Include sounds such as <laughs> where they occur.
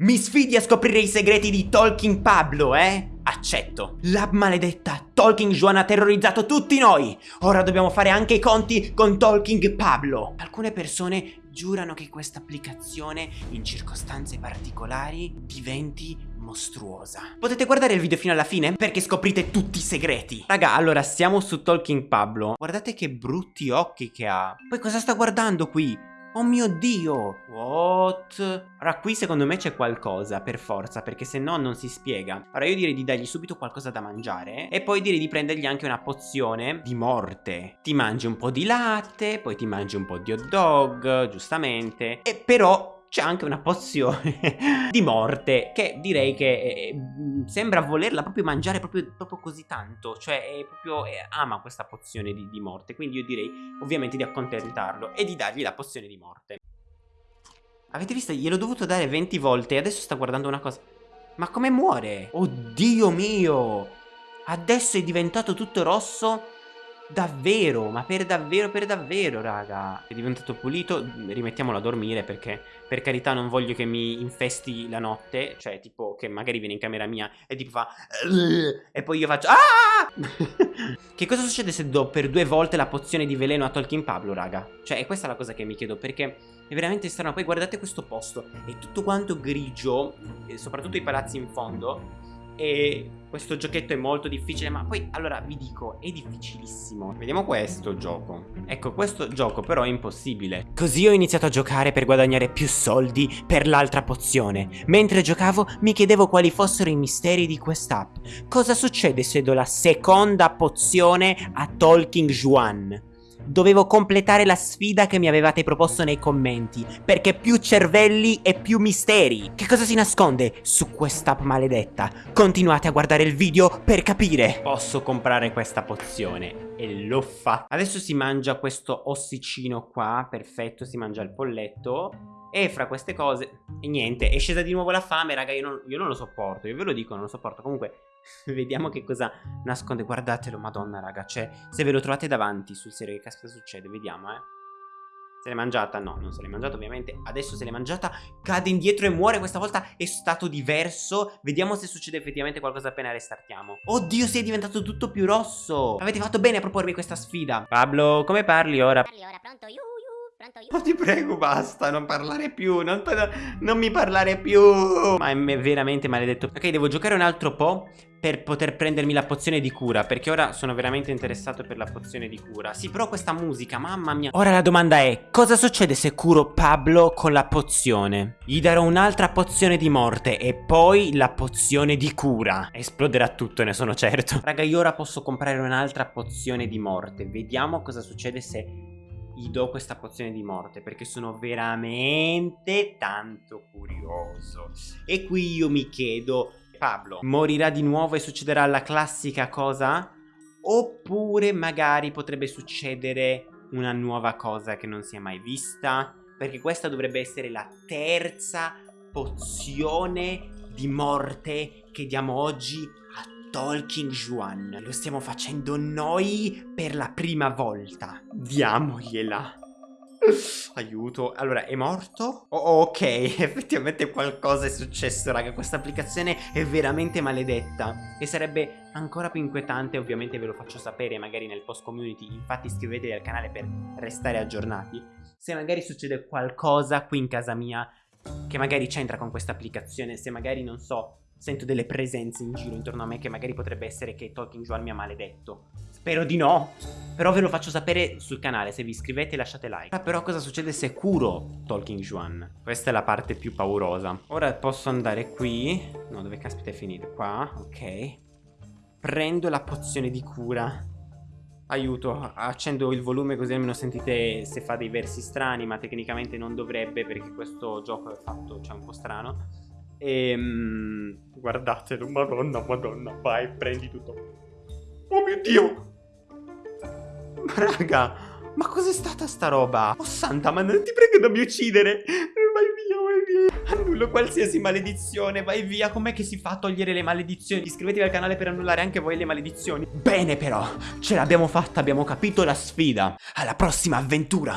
Mi sfidi a scoprire i segreti di Talking Pablo, eh? Accetto. La maledetta Talking Juan ha terrorizzato tutti noi. Ora dobbiamo fare anche i conti con Talking Pablo. Alcune persone giurano che questa applicazione, in circostanze particolari, diventi mostruosa. Potete guardare il video fino alla fine perché scoprite tutti i segreti. Raga, allora siamo su Talking Pablo. Guardate che brutti occhi che ha. Poi cosa sta guardando qui? Oh mio dio! What? Ora qui secondo me c'è qualcosa per forza perché se no non si spiega Ora io direi di dargli subito qualcosa da mangiare E poi direi di prendergli anche una pozione di morte Ti mangi un po' di latte, poi ti mangi un po' di hot dog, giustamente E però c'è anche una pozione <laughs> di morte che direi che sembra volerla proprio mangiare proprio, proprio così tanto, cioè è proprio eh, ama questa pozione di, di morte, quindi io direi ovviamente di accontentarlo e di dargli la pozione di morte. Avete visto? Gliel'ho dovuto dare 20 volte e adesso sta guardando una cosa. Ma come muore? Oddio mio! Adesso è diventato tutto rosso Davvero, ma per davvero, per davvero, raga. È diventato pulito, rimettiamolo a dormire perché per carità non voglio che mi infesti la notte. Cioè, tipo, che magari viene in camera mia e tipo fa... E poi io faccio... Ah! <laughs> che cosa succede se do per due volte la pozione di veleno a Tolkien Pablo, raga? Cioè, è questa la cosa che mi chiedo perché... È veramente strano, poi guardate questo posto, è tutto quanto grigio, soprattutto i palazzi in fondo e questo giochetto è molto difficile ma poi allora vi dico è difficilissimo. Vediamo questo gioco. Ecco questo gioco però è impossibile. Così ho iniziato a giocare per guadagnare più soldi per l'altra pozione. Mentre giocavo mi chiedevo quali fossero i misteri di quest'app. Cosa succede se do la seconda pozione a Talking Juan? Dovevo completare la sfida che mi avevate proposto nei commenti, perché più cervelli e più misteri. Che cosa si nasconde su quest'app maledetta? Continuate a guardare il video per capire. Posso comprare questa pozione e l'ho fatta. Adesso si mangia questo ossicino qua, perfetto, si mangia il polletto. E fra queste cose, e niente, è scesa di nuovo la fame, raga, io non, io non lo sopporto, io ve lo dico, non lo sopporto. Comunque, <laughs> Vediamo che cosa nasconde. Guardatelo, madonna, raga. Cioè, se ve lo trovate davanti sul serio, che caspita succede? Vediamo, eh. Se l'è mangiata? No, non se l'è mangiata ovviamente Adesso se l'è mangiata Cade indietro e muore Questa volta è stato diverso Vediamo se succede effettivamente qualcosa appena restartiamo Oddio si è diventato tutto più rosso Avete fatto bene a propormi questa sfida Pablo come parli ora? Parli ora pronto io Pronto io? Oh, ti prego, basta, non parlare più, non, non mi parlare più. Ma è veramente maledetto. Ok, devo giocare un altro po' per poter prendermi la pozione di cura Perché ora sono veramente interessato per la pozione di cura Sì, però questa musica, mamma mia Ora la domanda è, cosa succede se curo Pablo con la pozione? Gli darò un'altra pozione di morte e poi la pozione di cura Esploderà tutto, ne sono certo Raga, io ora posso comprare un'altra pozione di morte Vediamo cosa succede se gli do questa pozione di morte perché sono veramente tanto curioso. E qui io mi chiedo, Pablo morirà di nuovo e succederà la classica cosa? Oppure magari potrebbe succedere una nuova cosa che non si è mai vista? Perché questa dovrebbe essere la terza pozione di morte che diamo oggi a Talking Juan. Lo stiamo facendo noi per la prima volta. Diamogliela. Aiuto. Allora, è morto? Oh, ok, <laughs> effettivamente qualcosa è successo, raga. Questa applicazione è veramente maledetta. E sarebbe ancora più inquietante, ovviamente ve lo faccio sapere magari nel post community. Infatti iscrivetevi al canale per restare aggiornati. Se magari succede qualcosa qui in casa mia che magari c'entra con questa applicazione, se magari, non so, Sento delle presenze in giro intorno a me che magari potrebbe essere che Talking Juan mi ha maledetto. Spero di no. Però ve lo faccio sapere sul canale, se vi iscrivete lasciate like. Ah, però cosa succede se curo Talking Juan? Questa è la parte più paurosa. Ora posso andare qui. No, dove caspita è finito? Qua, ok. Prendo la pozione di cura. Aiuto, accendo il volume così almeno sentite se fa dei versi strani, ma tecnicamente non dovrebbe perché questo gioco è fatto, cioè un po' strano. E ehm, guardatelo, madonna, madonna, vai, prendi tutto. Oh mio Dio! Raga, ma cos'è stata sta roba? Oh santa, ma non ti prego non mi uccidere! Vai via, vai via! Annullo qualsiasi maledizione, vai via! Com'è che si fa a togliere le maledizioni? Iscrivetevi al canale per annullare anche voi le maledizioni. Bene però, ce l'abbiamo fatta, abbiamo capito la sfida. Alla prossima avventura!